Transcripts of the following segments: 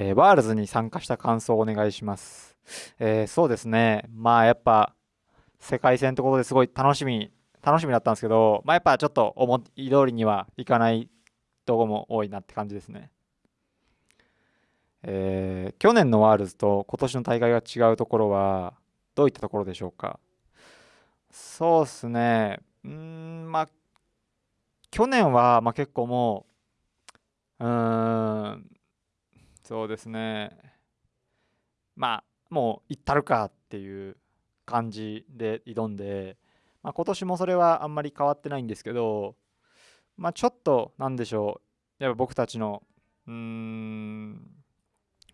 えー、ワールズに参加した感想をお願いします。えー、そうですね。まあやっぱ世界戦ってことですごい楽しみ、楽しみだったんですけど、まあやっぱちょっと思い通りにはいかないとこも多いなって感じですね。えー、去年のワールズと今年の大会が違うところはどういったところでしょうか？そうっすね。うん、まあ、去年は、まあ、結構もう、うーん、そうですね。まあ、もう行ったるかっていう感じで挑んで、まあ、今年もそれはあんまり変わってないんですけど、まあ、ちょっと、なんでしょう。やっぱ僕たちの、うーん、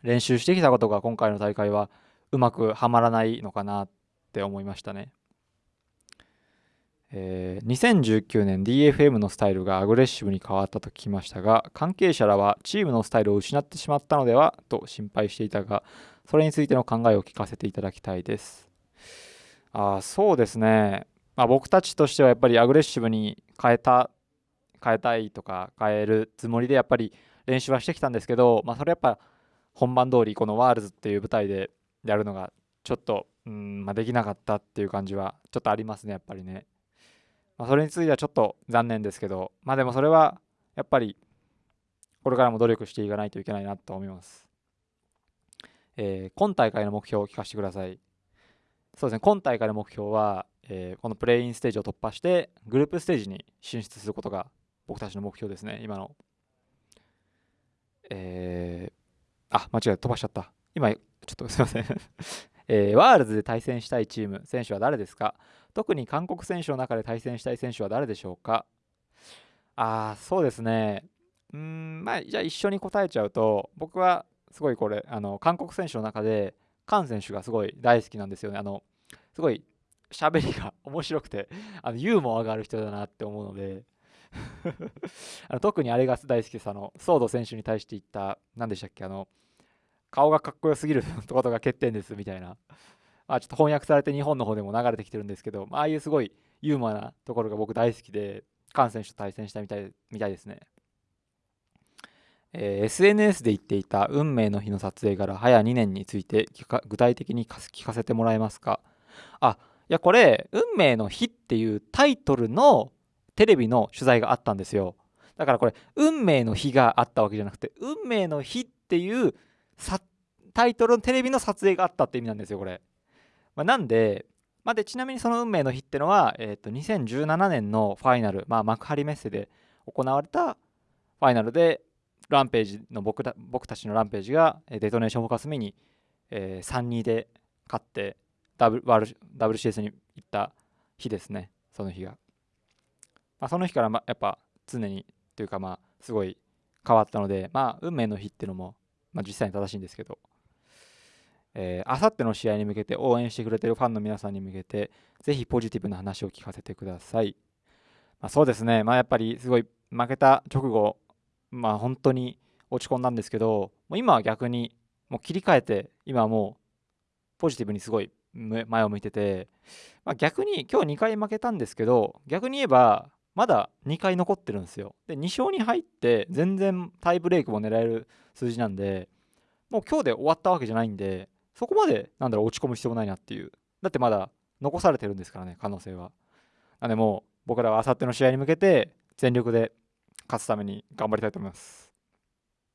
練習してきたことが今回の大会はうまくはまらないのかなって思いましたね。えー、2019年 DFM のスタイルがアグレッシブに変わったと聞きましたが関係者らはチームのスタイルを失ってしまったのではと心配していたがそれについての考えを聞かせていただきたいです。あそうですね、まあ、僕たちとしてはやっぱりアグレッシブに変えた変えたいとか変えるつもりでやっぱり練習はしてきたんですけど、まあ、それやっぱ本番通りこのワールズっていう舞台でやるのがちょっとうん、まあ、できなかったっていう感じはちょっとありますねやっぱりね。まあ、それについてはちょっと残念ですけど、まあでもそれはやっぱりこれからも努力していかないといけないなと思います。えー、今大会の目標を聞かせてください。そうですね、今大会の目標は、えー、このプレインステージを突破してグループステージに進出することが僕たちの目標ですね、今の。えー、あ、間違えた、飛ばしちゃった。今、ちょっとすいませんえー、ワールズで対戦したいチーム、選手は誰ですか？特に韓国選手の中で対戦したい選手は誰でしょうか？ああ、そうですね。うん、まあ、じゃあ一緒に答えちゃうと、僕はすごいこれ、あの、韓国選手の中で、カン選手がすごい大好きなんですよね。あの、すごい喋りが 面白くて、あのユーモアがある人だなって思うので あの特にあれが大好きです。あの、ソード選手に対して言った、何でしたっけ、あの、顔がかっこよすぎるってことが欠点ですみたいな、まあ、ちょっと翻訳されて日本の方でも流れてきてるんですけど、まああいうすごいユーモアなところが僕大好きで、カン選手と対戦したみたいみたいですね。えー、SNS で言っていた運命の日の撮影から早2年について具体的に聞かせてもらえますか？あいやこれ「運命の日」っていうタイトルのテレビの取材があったんですよ。だからこれ「運命の日」があったわけじゃなくて「運命の日」っていうタイトルのテレビの撮影があったって意味なんですよこれ、まあ、なんで,、まあ、でちなみにその運命の日ってのは、えー、と2017年のファイナル、まあ、幕張メッセで行われたファイナルでランページの僕た僕たちのランページがデトネーションフォーカスミに、えー、3-2で勝ってダブル WCS に行った日ですねその日が、まあ、その日からまやっぱ常にというかまあすごい変わったのでまあ運命の日っていうのもまあ、実際に正しいんですけど、えあさっての試合に向けて応援してくれてるファンの皆さんに向けて、ぜひポジティブな話を聞かせてください。まあ、そうですね、まあ、やっぱりすごい負けた直後、まあ、本当に落ち込んだんですけど、もう今は逆にもう切り替えて、今はもうポジティブにすごい前を向いてて、まあ、逆に今日2回負けたんですけど、逆に言えば、まだ2回残ってるんですよ。で、2勝に入って全然タイブレイクも狙える数字なんで、もう今日で終わったわけじゃないんで、そこまでなんだろう落ち込む必要もないなっていう。だってまだ残されてるんですからね、可能性は。なんでもう僕らはあさっての試合に向けて全力で勝つために頑張りたいと思います。